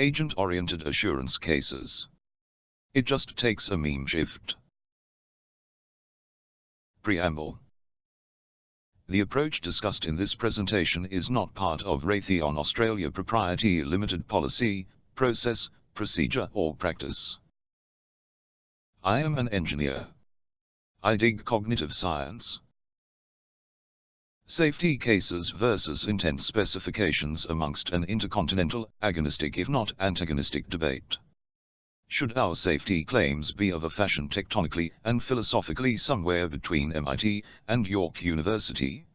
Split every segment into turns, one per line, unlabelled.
agent-oriented assurance cases. It just takes a meme shift. Preamble The approach discussed in this presentation is not part of Raytheon Australia Propriety Limited policy, process, procedure or practice. I am an engineer. I dig cognitive science. Safety cases versus intent specifications amongst an intercontinental, agonistic if not antagonistic debate. Should our safety claims be of a fashion tectonically and philosophically somewhere between MIT and York University?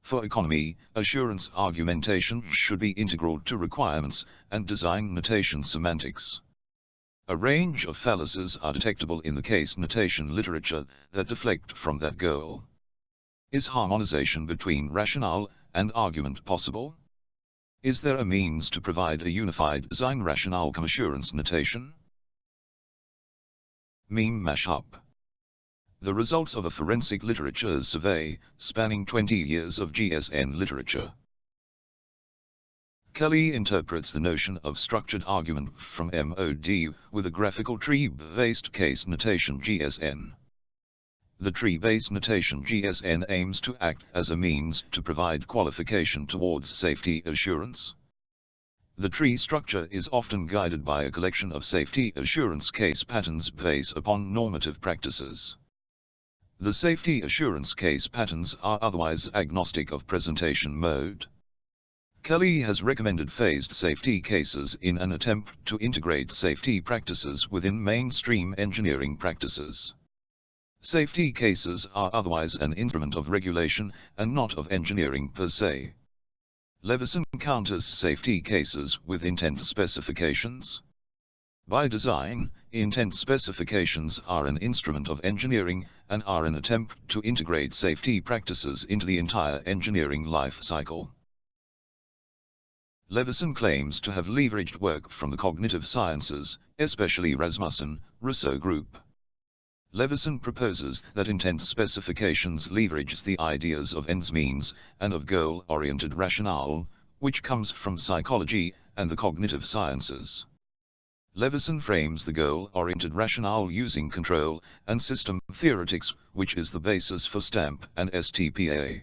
For economy, assurance argumentation should be integral to requirements and design notation semantics. A range of fallacies are detectable in the case notation literature that deflect from that goal. Is harmonization between rationale and argument possible? Is there a means to provide a unified design rationale assurance notation? Meme mashup. The results of a forensic literature survey, spanning 20 years of GSN literature. Kelly interprets the notion of structured argument from MOD with a graphical tree-based case notation GSN. The tree-based notation GSN aims to act as a means to provide qualification towards safety assurance. The tree structure is often guided by a collection of safety assurance case patterns based upon normative practices. The safety assurance case patterns are otherwise agnostic of presentation mode. Kelly has recommended phased safety cases in an attempt to integrate safety practices within mainstream engineering practices. Safety cases are otherwise an instrument of regulation and not of engineering per se. Leveson counters safety cases with intent specifications. By design, intent specifications are an instrument of engineering and are an attempt to integrate safety practices into the entire engineering life cycle. Leveson claims to have leveraged work from the cognitive sciences, especially Rasmussen, Risø Group. Leveson proposes that intent specifications leverages the ideas of ends means and of goal-oriented rationale, which comes from psychology and the cognitive sciences. Leveson frames the goal-oriented rationale using control and system theoretics, which is the basis for STAMP and STPA.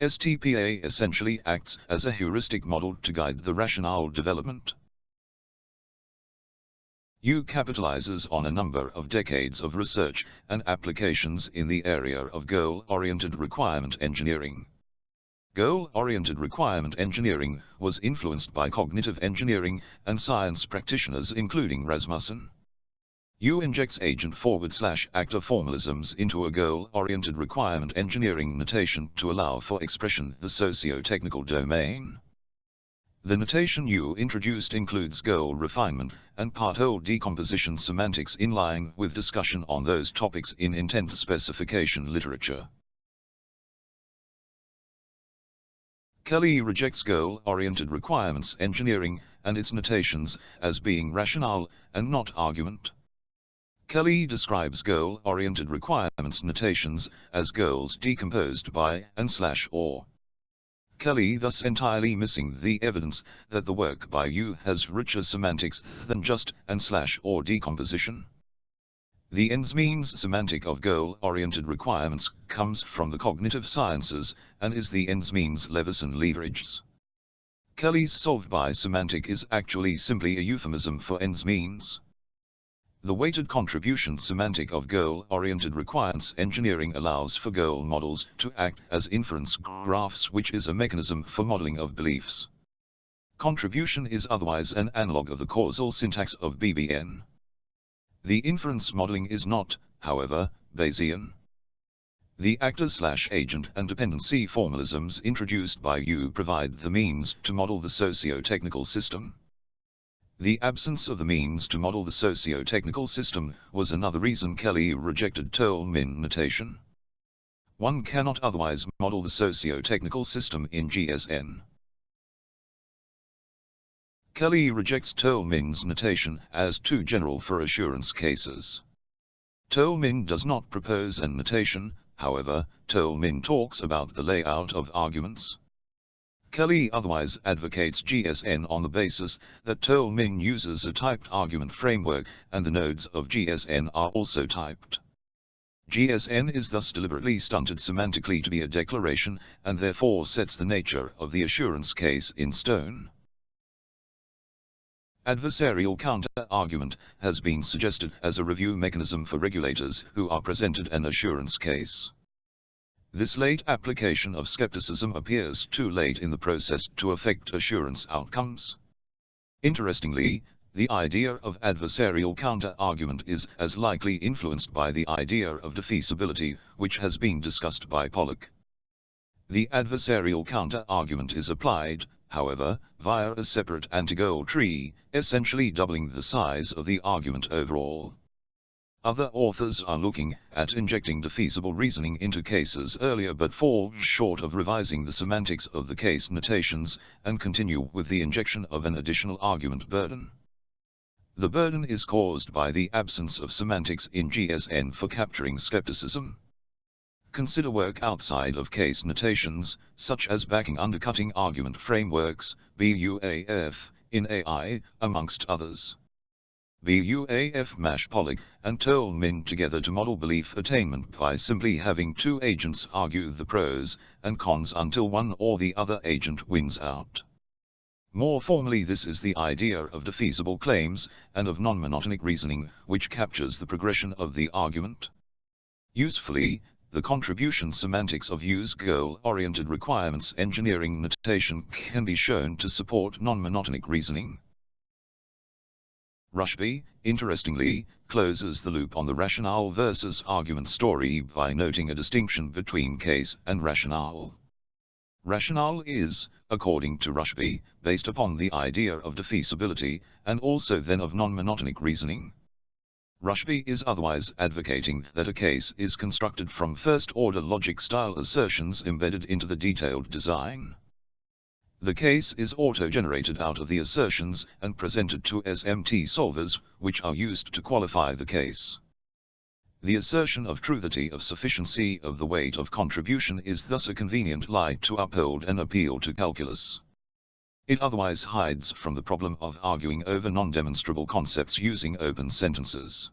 STPA essentially acts as a heuristic model to guide the rationale development. Yu capitalizes on a number of decades of research and applications in the area of goal-oriented requirement engineering. Goal-oriented requirement engineering was influenced by cognitive engineering and science practitioners including Rasmussen. Yu injects agent forward slash actor formalisms into a goal-oriented requirement engineering notation to allow for expression the socio-technical domain. The notation Yu introduced includes goal refinement and part-whole decomposition semantics in line with discussion on those topics in intent specification literature. Kelly rejects goal-oriented requirements engineering and its notations as being rationale and not argument. Kelly describes goal-oriented requirements notations as goals decomposed by and slash or. Kelly thus entirely missing the evidence that the work by Yu has richer semantics than just and slash or decomposition. The ends means semantic of goal-oriented requirements comes from the cognitive sciences and is the ends means Leveson leverages. Kelly's solved by semantic is actually simply a euphemism for ends means. The weighted contribution semantic of goal-oriented requirements engineering allows for goal models to act as inference graphs which is a mechanism for modeling of beliefs. Contribution is otherwise an analog of the causal syntax of BBN. The inference modeling is not, however, Bayesian. The actor-slash-agent and dependency formalisms introduced by Yu provide the means to model the socio-technical system. The absence of the means to model the socio-technical system was another reason Kelly rejected Toulmin notation. One cannot otherwise model the socio-technical system in GSN. Kelly rejects Toulmin's notation as too general for assurance cases. Toulmin does not propose an notation, however, Toulmin talks about the layout of arguments. Kelly otherwise advocates GSN on the basis that Toulmin uses a typed argument framework and the nodes of GSN are also typed. GSN is thus deliberately stunted semantically to be a declaration and therefore sets the nature of the assurance case in stone. Adversarial counter-argument has been suggested as a review mechanism for regulators who are presented an assurance case. This late application of skepticism appears too late in the process to affect assurance outcomes. Interestingly, the idea of adversarial counter-argument is as likely influenced by the idea of defeasibility, which has been discussed by Pollock. The adversarial counter-argument is applied, however, via a separate anti-goal tree, essentially doubling the size of the argument overall. Other authors are looking at injecting defeasible reasoning into cases earlier but fall short of revising the semantics of the case notations and continue with the injection of an additional argument burden. The burden is caused by the absence of semantics in GSN for capturing skepticism. Consider work outside of case notations, such as backing undercutting argument frameworks, BUAF, in AI, amongst others. BUAF mash Pollock and Toulmin together to model belief attainment by simply having two agents argue the pros and cons until one or the other agent wins out. More formally this is the idea of defeasible claims, and of non-monotonic reasoning, which captures the progression of the argument. Usefully, the contribution semantics of Yu's goal-oriented requirements engineering notation can be shown to support non-monotonic reasoning. Rushby, interestingly, closes the loop on the rationale versus argument story by noting a distinction between case and rationale. Rationale is, according to Rushby, based upon the idea of defeasibility, and also then of non-monotonic reasoning. Rushby is otherwise advocating that a case is constructed from first-order logic-style assertions embedded into the detailed design. The case is auto-generated out of the assertions and presented to SMT solvers, which are used to qualify the case. The assertion of truthity of sufficiency of the weight of contribution is thus a convenient lie to uphold an appeal to calculus. It otherwise hides from the problem of arguing over non-demonstrable concepts using open sentences.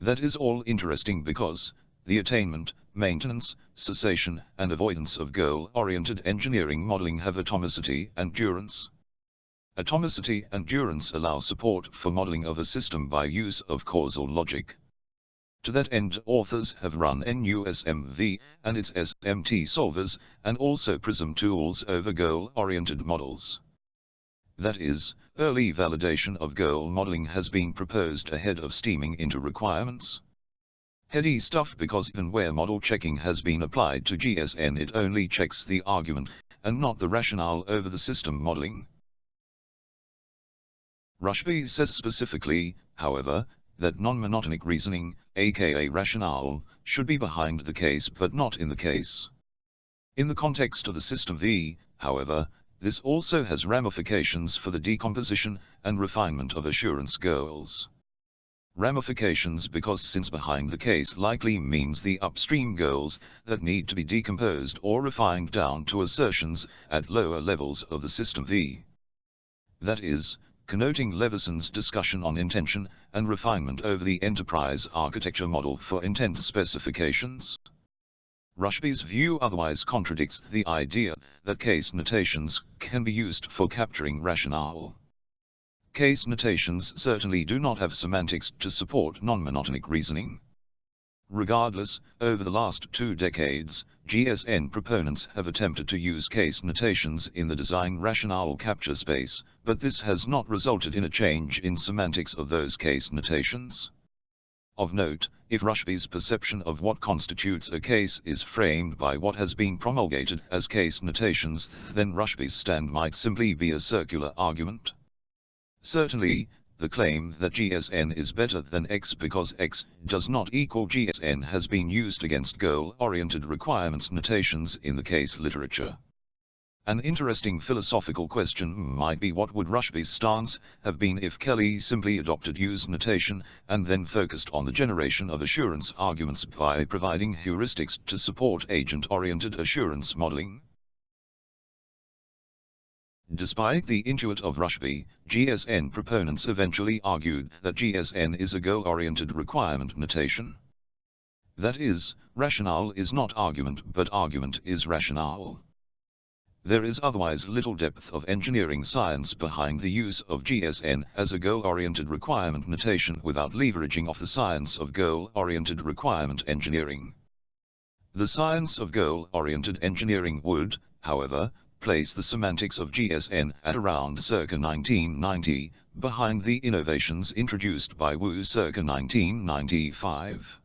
That is all interesting because, the attainment, maintenance, cessation, and avoidance of goal-oriented engineering modeling have atomicity and durance. Atomicity and durance allow support for modeling of a system by use of causal logic. To that end authors have run NUSMV and its SMT solvers, and also PRISM tools over goal-oriented models. That is, early validation of goal modeling has been proposed ahead of steaming into requirements. Heady stuff because even where model checking has been applied to GSN it only checks the argument, and not the rationale over the system modeling. Rushby says specifically, however, that non-monotonic reasoning, aka rationale, should be behind the case but not in the case. In the context of the system V, however, this also has ramifications for the decomposition and refinement of assurance goals. Ramifications because since behind the case likely means the upstream goals that need to be decomposed or refined down to assertions at lower levels of the system V. That is, connoting Leveson's discussion on intention and refinement over the enterprise architecture model for intent specifications. Rushby's view otherwise contradicts the idea that case notations can be used for capturing rationale. Case notations certainly do not have semantics to support non-monotonic reasoning. Regardless, over the last two decades, GSN proponents have attempted to use case notations in the design rationale capture space, but this has not resulted in a change in semantics of those case notations. Of note, if Rushby's perception of what constitutes a case is framed by what has been promulgated as case notations, then Rushby's stand might simply be a circular argument. Certainly, the claim that GSN is better than X because X does not equal GSN has been used against goal-oriented requirements notations in the case literature. An interesting philosophical question might be what would Rushby's stance have been if Kelly simply adopted Yu's notation and then focused on the generation of assurance arguments by providing heuristics to support agent-oriented assurance modeling. Despite the intuit of Rushby, GSN proponents eventually argued that GSN is a goal-oriented requirement notation. That is, rationale is not argument but argument is rationale. There is otherwise little depth of engineering science behind the use of GSN as a goal-oriented requirement notation without leveraging off the science of goal-oriented requirement engineering. The science of goal-oriented engineering would, however, place the semantics of GSN at around circa 1990, behind the innovations introduced by Yu circa 1995.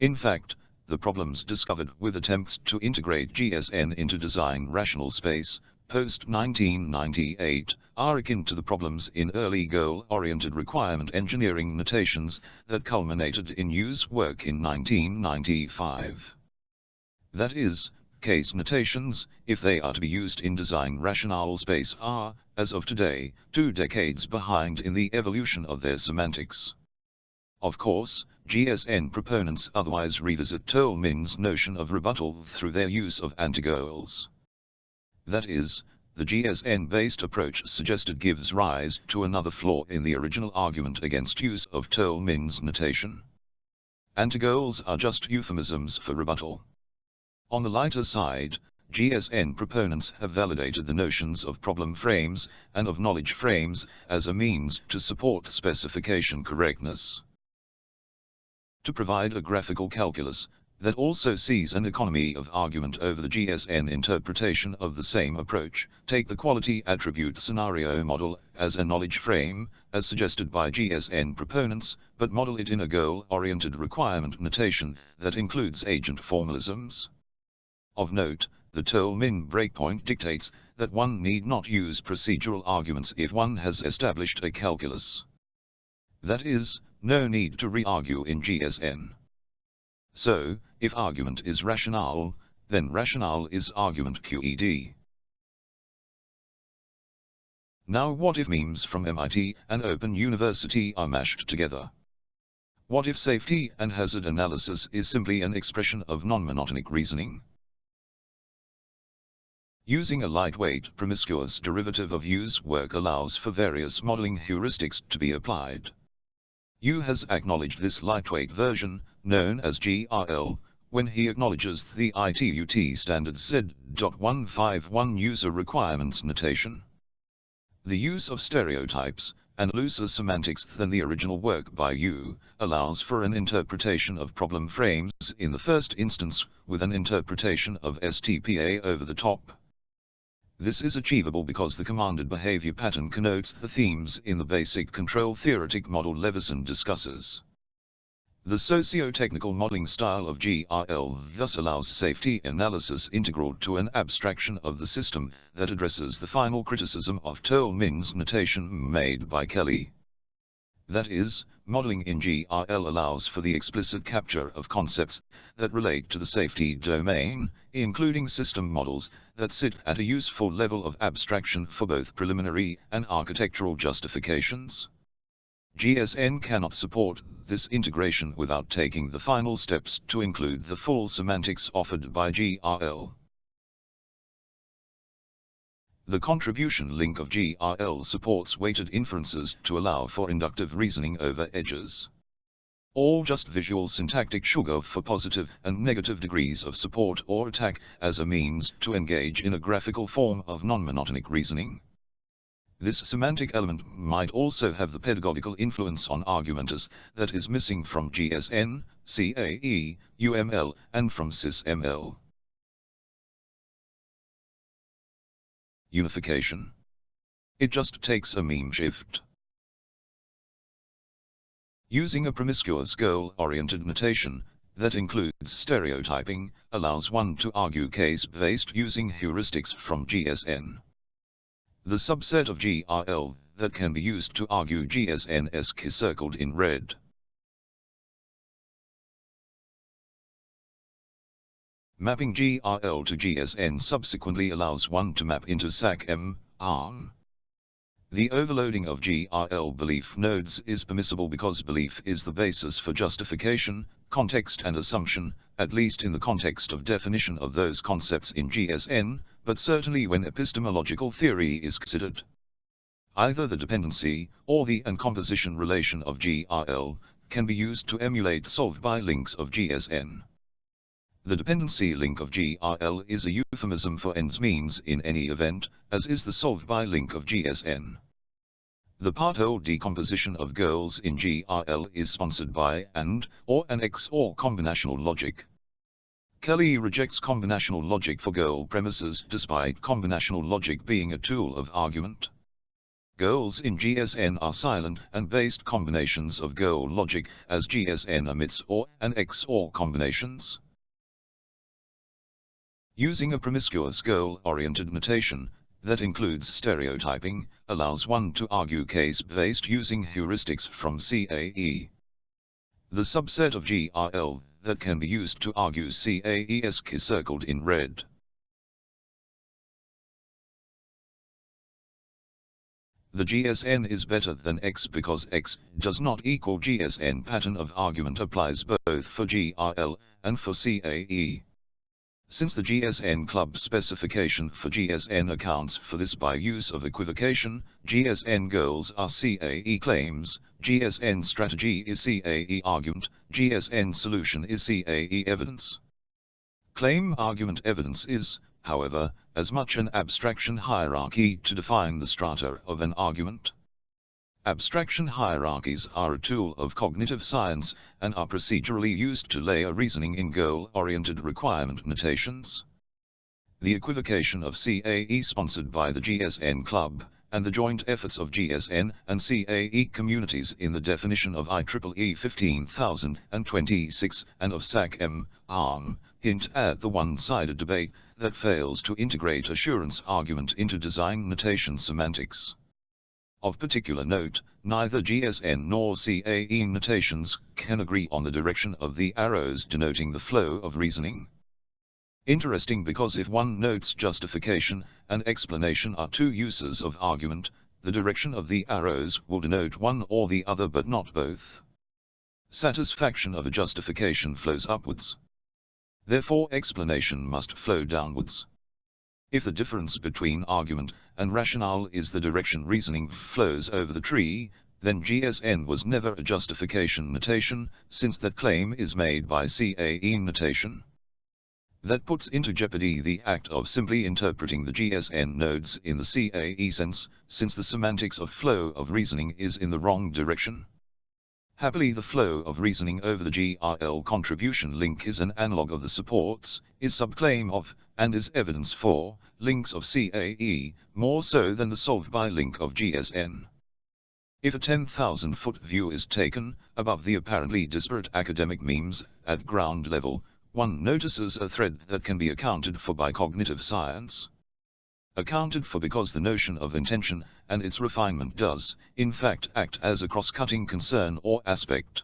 In fact, the problems discovered with attempts to integrate GSN into design rational space, post-1998, are akin to the problems in early goal-oriented requirement engineering notations that culminated in Yu's work in 1995. That is, case notations, if they are to be used in design rational space are, as of today, two decades behind in the evolution of their semantics. Of course, GSN proponents otherwise revisit Toulmin's notion of rebuttal through their use of antigoals. That is, the GSN-based approach suggested gives rise to another flaw in the original argument against use of Toulmin's notation. Antigoals are just euphemisms for rebuttal. On the lighter side, GSN proponents have validated the notions of problem frames and of knowledge frames as a means to support specification correctness to provide a graphical calculus that also sees an economy of argument over the GSN interpretation of the same approach. Take the quality attribute scenario model as a knowledge frame, as suggested by GSN proponents, but model it in a goal-oriented requirement notation that includes agent formalisms. Of note, the Toulmin breakpoint dictates that one need not use procedural arguments if one has established a calculus. That is, no need to re-argue in GSN. So, if argument is rationale, then rationale is argument QED. Now what if memes from MIT and Open University are mashed together? What if safety and hazard analysis is simply an expression of non-monotonic reasoning? Using a lightweight promiscuous derivative of Yu's work allows for various modeling heuristics to be applied. Yu has acknowledged this lightweight version, known as GRL, when he acknowledges the ITUT standard Z.151 user requirements notation. The use of stereotypes, and looser semantics than the original work by Yu allows for an interpretation of problem frames in the first instance, with an interpretation of STPA over the top. This is achievable because the commanded behavior pattern connotes the themes in the basic control theoretic model Leveson discusses. The socio-technical modeling style of GRL thus allows safety analysis integral to an abstraction of the system that addresses the final criticism of Toulmin's notation made by Kelly. That is, modeling in GRL allows for the explicit capture of concepts that relate to the safety domain, including system models that sit at a useful level of abstraction for both preliminary and architectural justifications. GSN cannot support this integration without taking the final steps to include the full semantics offered by GRL. The contribution link of GRL supports weighted inferences to allow for inductive reasoning over edges. All just visual syntactic sugar for positive and negative degrees of support or attack as a means to engage in a graphical form of non-monotonic reasoning. This semantic element might also have the pedagogical influence on argumenters that is missing from GSN, CAE, UML, and from SysML. Unification. It just takes a meme shift. Using a promiscuous goal-oriented notation, that includes stereotyping, allows one to argue case-based using heuristics from GSN. The subset of GRL that can be used to argue GSN-esque is circled in red. Mapping GRL to GSN subsequently allows one to map into SAC-M, ARM. The overloading of GRL belief nodes is permissible because belief is the basis for justification, context and assumption, at least in the context of definition of those concepts in GSN, but certainly when epistemological theory is considered. Either the dependency, or the and composition relation of GRL, can be used to emulate solve by links of GSN. The dependency link of GRL is a euphemism for ends means in any event, as is the solve by link of GSN. The part-whole decomposition of goals in GRL is sponsored by AND, or an XOR combinational logic. Kelly rejects combinational logic for goal premises despite combinational logic being a tool of argument. Goals in GSN are silent and based combinations of goal logic as GSN omits OR and XOR combinations. Using a promiscuous goal-oriented notation, that includes stereotyping, allows one to argue case-based using heuristics from CAE. The subset of GRL that can be used to argue CAE-esque is circled in red. The GSN is better than X because X does not equal GSN pattern of argument applies both for GRL and for CAE. Since the GSN club specification for GSN accounts for this by use of equivocation, GSN goals are CAE claims, GSN strategy is CAE argument, GSN solution is CAE evidence. Claim argument evidence is, however, as much an abstraction hierarchy to define the strata of an argument. Abstraction hierarchies are a tool of cognitive science and are procedurally used to layer reasoning in goal-oriented requirement notations. The equivocation of CAE sponsored by the GSN Club, and the joint efforts of GSN and CAE communities in the definition of IEEE 15026 and of SAC-M, ARM, hint at the one-sided debate that fails to integrate assurance argument into design notation semantics. Of particular note, neither GSN nor CAE notations can agree on the direction of the arrows denoting the flow of reasoning. Interesting because if one notes justification and explanation are two uses of argument, the direction of the arrows will denote one or the other but not both. Satisfaction of a justification flows upwards. Therefore explanation must flow downwards. If the difference between argument and rationale is the direction reasoning flows over the tree, then GSN was never a justification notation, since that claim is made by CAE notation. That puts into jeopardy the act of simply interpreting the GSN nodes in the CAE sense, since the semantics of flow of reasoning is in the wrong direction. Happily the flow of reasoning over the GRL contribution link is an analog of the supports, is subclaim of, and is evidence for, links of CAE, more so than the solve by link of GSN. If a 10,000 foot view is taken, above the apparently disparate academic memes, at ground level, one notices a thread that can be accounted for by cognitive science accounted for because the notion of intention and its refinement does, in fact, act as a cross-cutting concern or aspect.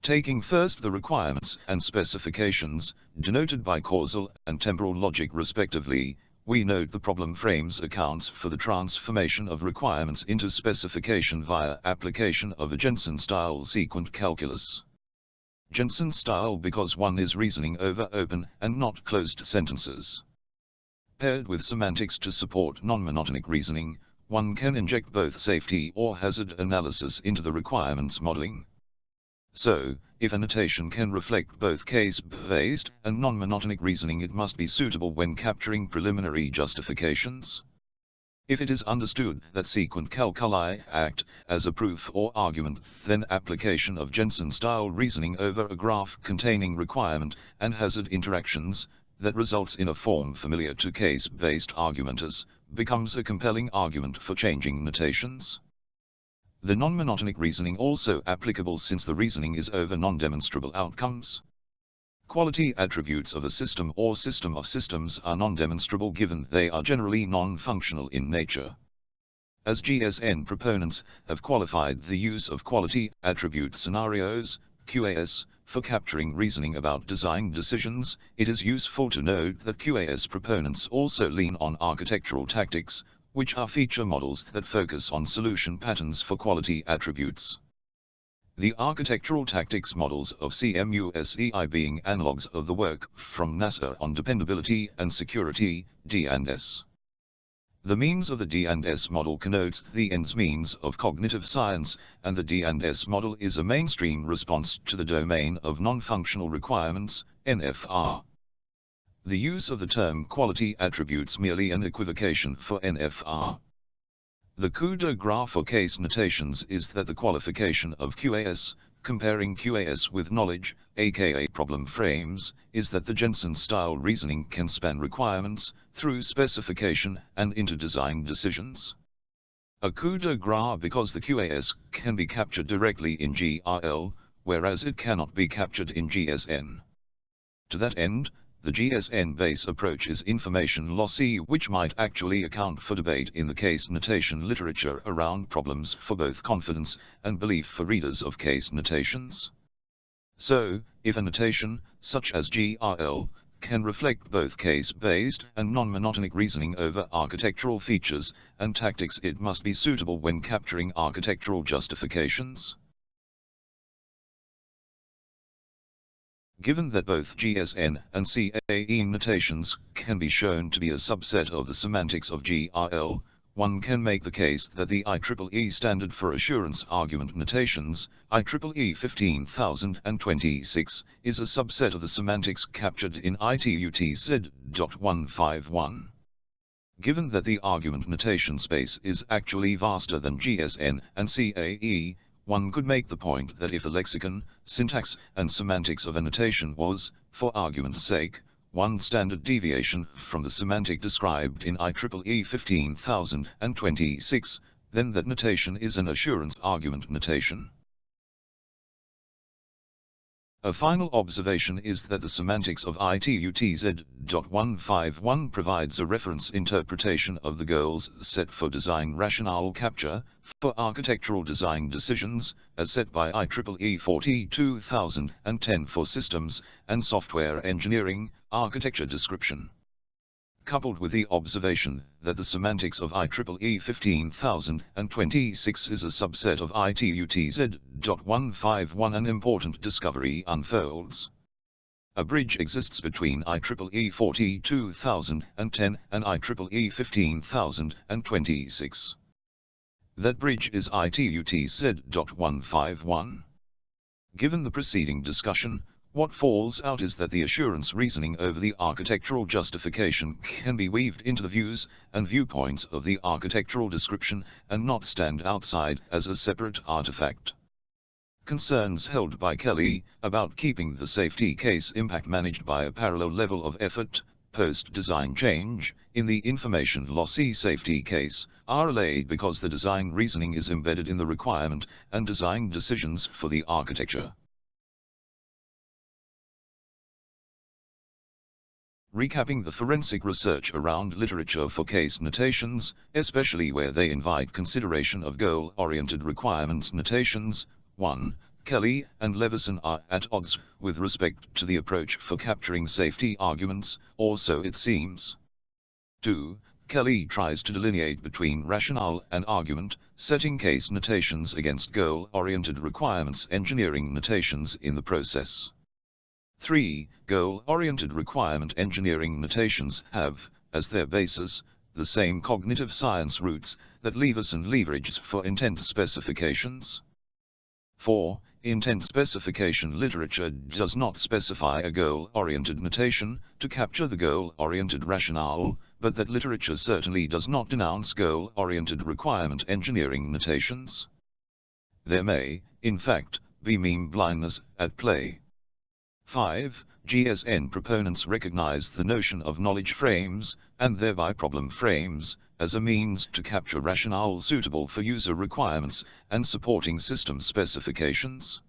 Taking first the requirements and specifications, denoted by causal and temporal logic respectively, we note the problem frames accounts for the transformation of requirements into specification via application of a Gentzen-style sequent calculus. Gentzen-style because one is reasoning over open and not closed sentences. Paired with semantics to support non-monotonic reasoning, one can inject both safety or hazard analysis into the requirements modeling. So, if a notation can reflect both case-based and non-monotonic reasoning it must be suitable when capturing preliminary justifications. If it is understood that sequent calculi act as a proof or argument, then application of Gentzen-style reasoning over a graph containing requirement and hazard interactions that results in a form familiar to case-based argumenters, becomes a compelling argument for changing notations. The non-monotonic reasoning also applicable since the reasoning is over non-demonstrable outcomes. Quality attributes of a system or system of systems are non-demonstrable given they are generally non-functional in nature. As GSN proponents have qualified the use of quality attribute scenarios, QAS, for capturing reasoning about design decisions, it is useful to note that QAS proponents also lean on architectural tactics, which are feature models that focus on solution patterns for quality attributes. The architectural tactics models of CMUSEI being analogs of the work from NASA on dependability and security, D&S. The means of the D&S model connotes the ends means of cognitive science, and the D&S model is a mainstream response to the domain of non-functional requirements, NFR. The use of the term quality attributes merely an equivocation for NFR. The coup de grace for case notations is that the qualification of QAS, comparing QAS with knowledge, aka problem frames, is that the Gentzen-style reasoning can span requirements, through specification, and into design decisions. A coup de grace because the QAS can be captured directly in GRL, whereas it cannot be captured in GSN. To that end, the GSN base approach is information lossy which might actually account for debate in the case notation literature around problems for both confidence and belief for readers of case notations. So, if a notation, such as GRL, can reflect both case-based and non-monotonic reasoning over architectural features and tactics it must be suitable when capturing architectural justifications. Given that both GSN and CAE notations can be shown to be a subset of the semantics of GRL, one can make the case that the IEEE standard for assurance argument notations, IEEE 15026, is a subset of the semantics captured in ITUT Z.151. Given that the argument notation space is actually vaster than GSN and CAE, one could make the point that if the lexicon, syntax, and semantics of a notation was, for argument's sake, one standard deviation from the semantic described in IEEE 15026, then that notation is an assurance argument notation. A final observation is that the semantics of ITUTZ.151 provides a reference interpretation of the goals set for design rationale capture, for architectural design decisions, as set by IEEE 42010 for systems and software engineering, architecture description coupled with the observation that the semantics of IEEE 15026 is a subset of ITUTZ.151 an important discovery unfolds. A bridge exists between IEEE 42010 and IEEE 15026. That bridge is ITUTZ.151. Given the preceding discussion, what falls out is that the assurance reasoning over the architectural justification can be weaved into the views and viewpoints of the architectural description and not stand outside as a separate artifact. Concerns held by Kelly about keeping the safety case impact managed by a parallel level of effort, post-design change, in the information lossy safety case, are allayed because the design reasoning is embedded in the requirement and design decisions for the architecture. Recapping the forensic research around literature for case notations, especially where they invite consideration of goal-oriented requirements notations. 1. Kelly and Leveson are at odds with respect to the approach for capturing safety arguments, or so it seems. 2. Kelly tries to delineate between rationale and argument, setting case notations against goal-oriented requirements engineering notations in the process. 3. Goal-oriented requirement engineering notations have, as their basis, the same cognitive science roots that Leveson leverages for intent specifications. 4. Intent specification literature does not specify a goal-oriented notation to capture the goal-oriented rationale, but that literature certainly does not denounce goal-oriented requirement engineering notations. There may, in fact, be meme blindness at play. 5. GSN proponents recognize the notion of knowledge frames, and thereby problem frames, as a means to capture rationale suitable for user requirements and supporting system specifications.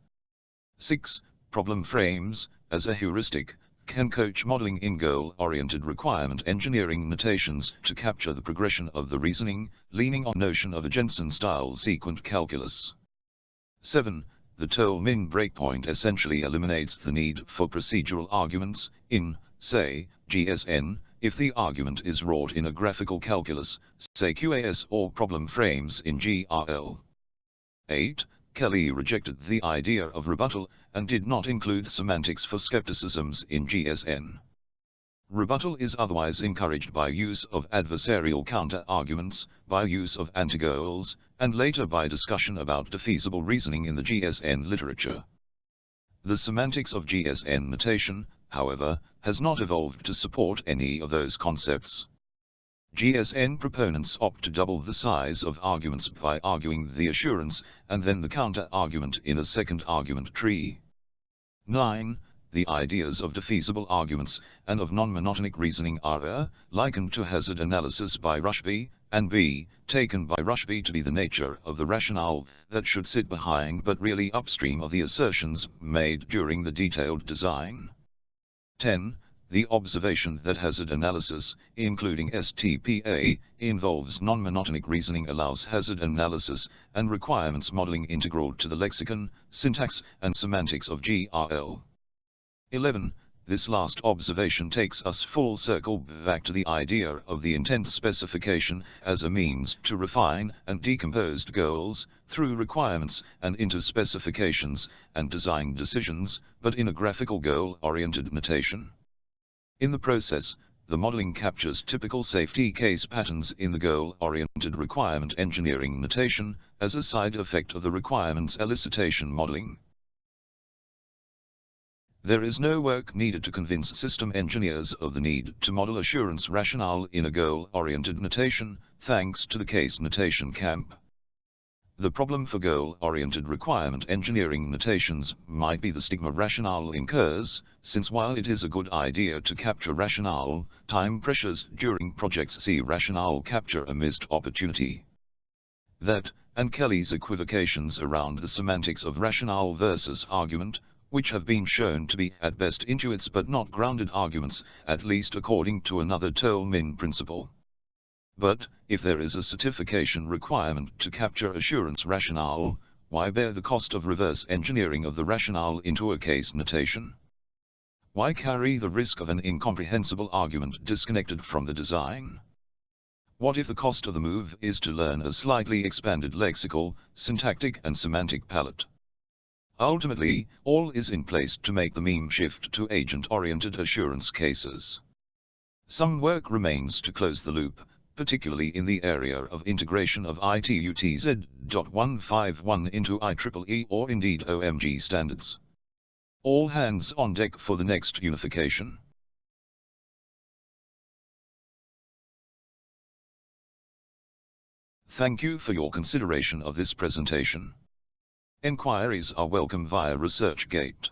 6. Problem frames, as a heuristic, can coach modeling in goal-oriented requirement engineering notations to capture the progression of the reasoning, leaning on notion of a Gentzen-style sequent calculus. 7 the Toulmin breakpoint essentially eliminates the need for procedural arguments, in, say, GSN, if the argument is wrought in a graphical calculus, say QAS or problem frames in GRL. 8. Kelly rejected the idea of rebuttal and did not include semantics for skepticisms in GSN. Rebuttal is otherwise encouraged by use of adversarial counter-arguments, by use of antigoals, and later by discussion about defeasible reasoning in the GSN literature. The semantics of GSN notation, however, has not evolved to support any of those concepts. GSN proponents opt to double the size of arguments by arguing the assurance and then the counter-argument in a second argument tree. 9. The ideas of defeasible arguments and of non-monotonic reasoning are likened to hazard analysis by Rushby, and B, taken by Rushby to be the nature of the rationale that should sit behind but really upstream of the assertions made during the detailed design. 10. The observation that hazard analysis, including STPA, involves non-monotonic reasoning allows hazard analysis and requirements modeling integral to the lexicon, syntax, and semantics of GRL. 11. This last observation takes us full circle back to the idea of the intent specification as a means to refine and decompose goals through requirements and into specifications and design decisions, but in a graphical goal-oriented notation. In the process, the modeling captures typical safety case patterns in the goal-oriented requirement engineering notation as a side effect of the requirements elicitation modeling. There is no work needed to convince system engineers of the need to model assurance rationale in a goal-oriented notation, thanks to the case notation camp. The problem for goal-oriented requirement engineering notations might be the stigma rationale incurs, since while it is a good idea to capture rationale, time pressures during projects see rationale capture a missed opportunity. That, and Kelly's equivocations around the semantics of rationale versus argument, which have been shown to be at best intuits but not grounded arguments, at least according to another Toulmin principle. But, if there is a certification requirement to capture assurance rationale, why bear the cost of reverse engineering of the rationale into a case notation? Why carry the risk of an incomprehensible argument disconnected from the design? What if the cost of the move is to learn a slightly expanded lexical, syntactic and semantic palette? Ultimately, all is in place to make the meme shift to agent-oriented assurance cases. Some work remains to close the loop, particularly in the area of integration of ITUTZ.151 into IEEE or indeed OMG standards. All hands on deck for the next unification. Thank you for your consideration of this presentation. Enquiries are welcome via ResearchGate.